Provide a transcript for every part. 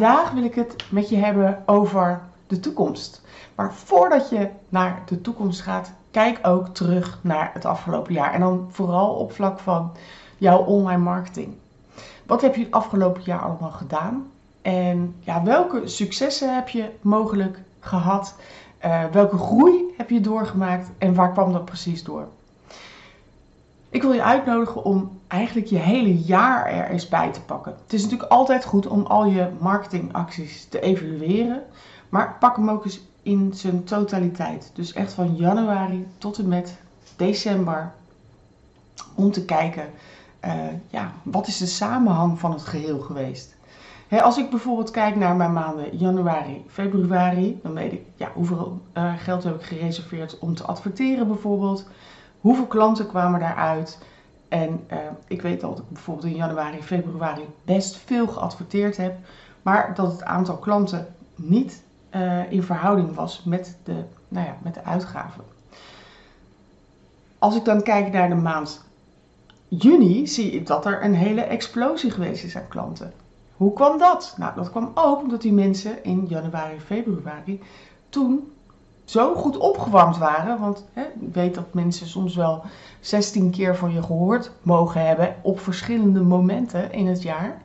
vandaag wil ik het met je hebben over de toekomst. Maar voordat je naar de toekomst gaat, kijk ook terug naar het afgelopen jaar. En dan vooral op vlak van jouw online marketing. Wat heb je het afgelopen jaar allemaal gedaan? En ja, welke successen heb je mogelijk gehad? Uh, welke groei heb je doorgemaakt en waar kwam dat precies door? Ik wil je uitnodigen om eigenlijk je hele jaar er eens bij te pakken. Het is natuurlijk altijd goed om al je marketingacties te evalueren, maar pak hem ook eens in zijn totaliteit. Dus echt van januari tot en met december om te kijken, uh, ja, wat is de samenhang van het geheel geweest? als ik bijvoorbeeld kijk naar mijn maanden januari, februari, dan weet ik ja, hoeveel uh, geld heb ik gereserveerd om te adverteren bijvoorbeeld. Hoeveel klanten kwamen daaruit? En uh, ik weet dat ik bijvoorbeeld in januari, februari best veel geadverteerd heb, maar dat het aantal klanten niet uh, in verhouding was met de, nou ja, met de uitgaven. Als ik dan kijk naar de maand juni, zie ik dat er een hele explosie geweest is aan klanten. Hoe kwam dat? Nou, dat kwam ook omdat die mensen in januari, februari toen zo goed opgewarmd waren. Want hè, ik weet dat mensen soms wel 16 keer van je gehoord mogen hebben op verschillende momenten in het jaar.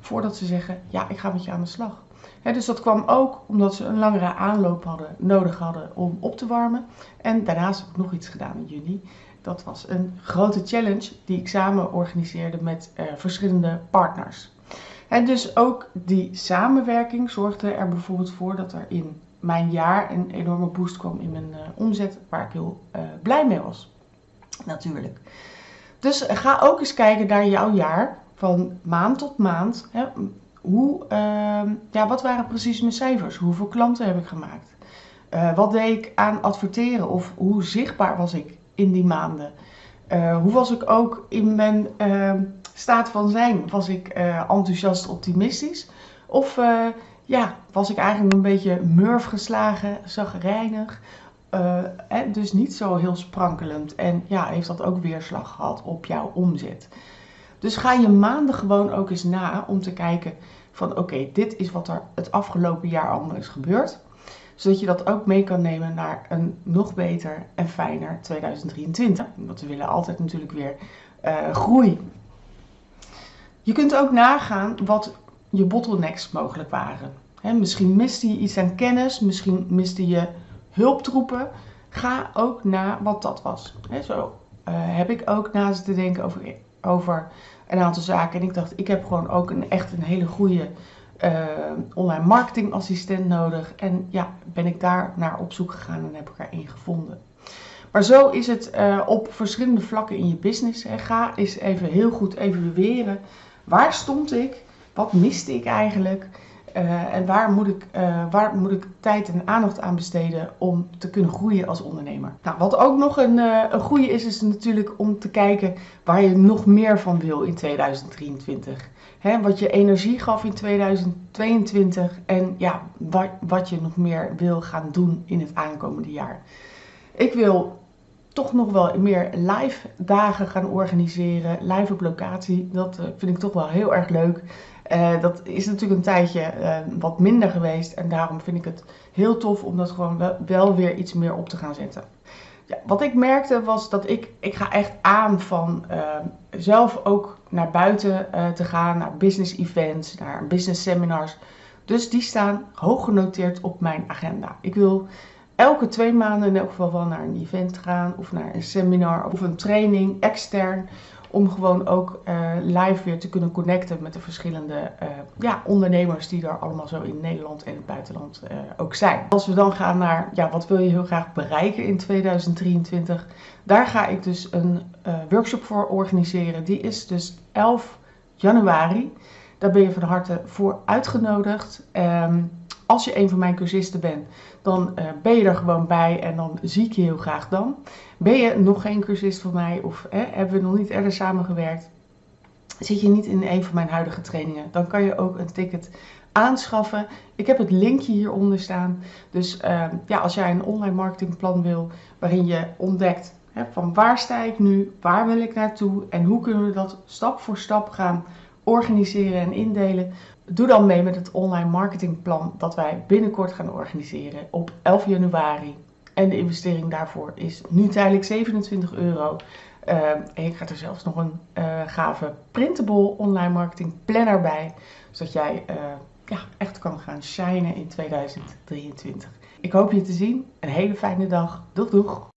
Voordat ze zeggen, ja, ik ga met je aan de slag. dus dat kwam ook omdat ze een langere aanloop hadden, nodig hadden om op te warmen. En daarnaast heb ik nog iets gedaan in juni. Dat was een grote challenge die ik samen organiseerde met uh, verschillende partners. En dus ook die samenwerking zorgde er bijvoorbeeld voor dat er in mijn jaar een enorme boost kwam in mijn uh, omzet, waar ik heel uh, blij mee was. Natuurlijk. Dus ga ook eens kijken naar jouw jaar, van maand tot maand. Hè, hoe, uh, ja, wat waren precies mijn cijfers? Hoeveel klanten heb ik gemaakt? Wat deed ik aan adverteren? Of hoe zichtbaar was ik in die maanden? hoe was ik ook in mijn ehm, staat van zijn? Was ik enthousiast optimistisch? Of ja, was ik eigenlijk een beetje murf geslagen, zagrijnig. Uh, dus niet zo heel sprankelend. En ja, heeft dat ook weerslag gehad op jouw omzet. Dus ga je maanden gewoon ook eens na om te kijken van oké, dit is wat er het afgelopen jaar allemaal is gebeurd. Zodat je dat ook mee kan nemen naar een nog beter en fijner 2023. Want we willen altijd natuurlijk weer uh, groei. Je kunt ook nagaan wat je bottlenecks mogelijk waren. Misschien miste je iets aan kennis, misschien miste je hulptroepen. Ga ook na wat dat was. zo uh, heb ik ook na te denken over, over een aantal zaken. En ik dacht, ik heb gewoon ook een, echt een hele goede uh, online marketingassistent nodig. En ja, ben ik daar naar op zoek gegaan en heb ik er één gevonden. Maar zo is het uh, op verschillende vlakken in je business. Ga eens even heel goed evalueren. Waar stond ik? Wat miste ik eigenlijk? Uh, en waar moet, ik, uh, waar moet ik tijd en aandacht aan besteden om te kunnen groeien als ondernemer? Nou, wat ook nog een, uh, een goede is, is natuurlijk om te kijken waar je nog meer van wil in 2023. Hè, wat je energie gaf in 2022 en ja, wat, wat je nog meer wil gaan doen in het aankomende jaar. Ik wil toch nog wel meer live dagen gaan organiseren, live op locatie. Dat vind ik toch wel heel erg leuk. Uh, dat is natuurlijk een tijdje uh, wat minder geweest. En daarom vind ik het heel tof om dat gewoon wel, weer iets meer op te gaan zetten. Ja, wat ik merkte was dat ik, ik ga echt aan van zelf ook naar buiten te gaan, naar business events, naar business seminars. Dus die staan hoog genoteerd op mijn agenda. Ik wil elke twee maanden in elk geval wel naar een event gaan of naar een seminar of een training extern om gewoon ook uh, live weer te kunnen connecten met de verschillende uh, ja, ondernemers die er allemaal zo in Nederland en het buitenland uh, ook zijn. Als we dan gaan naar ja, wat wil je heel graag bereiken in 2023, daar ga ik dus een workshop voor organiseren. Die is dus 11 januari. Daar ben je van harte voor uitgenodigd. Um, als je een van mijn cursisten bent, dan uh, ben je er gewoon bij en dan zie ik je heel graag dan. Ben je nog geen cursist van mij of hè, hebben we nog niet eerder samengewerkt, zit je niet in een van mijn huidige trainingen, dan kan je ook een ticket aanschaffen. Ik heb het linkje hieronder staan. Dus uh, ja, als jij een online marketingplan wil waarin je ontdekt hè, van waar sta ik nu, waar wil ik naartoe en hoe kunnen we dat stap voor stap gaan organiseren en indelen, doe dan mee met het online marketingplan dat wij binnenkort gaan organiseren op 11 januari. En de investering daarvoor is nu tijdelijk 27 euro. En je krijgt er zelfs nog een uh, gave printable online marketing planner bij. Zodat jij uh, ja, echt kan gaan shinen in 2023. Ik hoop je te zien. Een hele fijne dag. Doeg doeg!